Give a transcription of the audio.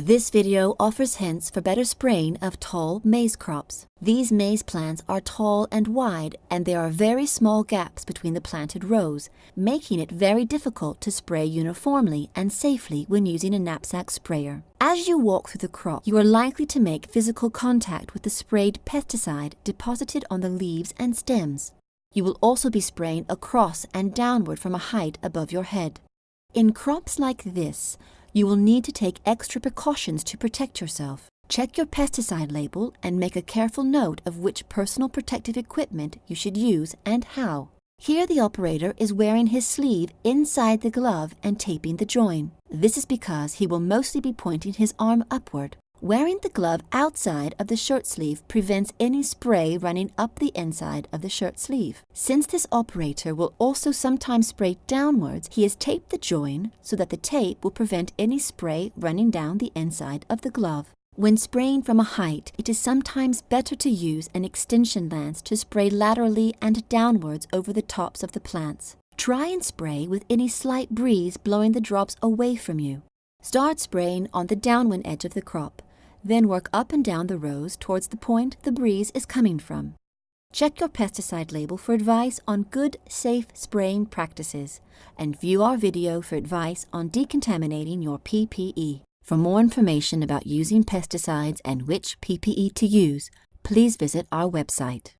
This video offers hints for better spraying of tall maize crops. These maize plants are tall and wide and there are very small gaps between the planted rows, making it very difficult to spray uniformly and safely when using a knapsack sprayer. As you walk through the crop, you are likely to make physical contact with the sprayed pesticide deposited on the leaves and stems. You will also be spraying across and downward from a height above your head. In crops like this, you will need to take extra precautions to protect yourself. Check your pesticide label and make a careful note of which personal protective equipment you should use and how. Here the operator is wearing his sleeve inside the glove and taping the join. This is because he will mostly be pointing his arm upward. Wearing the glove outside of the shirt sleeve prevents any spray running up the inside of the shirt sleeve. Since this operator will also sometimes spray downwards, he has taped the join so that the tape will prevent any spray running down the inside of the glove. When spraying from a height, it is sometimes better to use an extension lance to spray laterally and downwards over the tops of the plants. Try and spray with any slight breeze blowing the drops away from you. Start spraying on the downwind edge of the crop. Then work up and down the rows towards the point the breeze is coming from. Check your pesticide label for advice on good, safe spraying practices and view our video for advice on decontaminating your PPE. For more information about using pesticides and which PPE to use, please visit our website.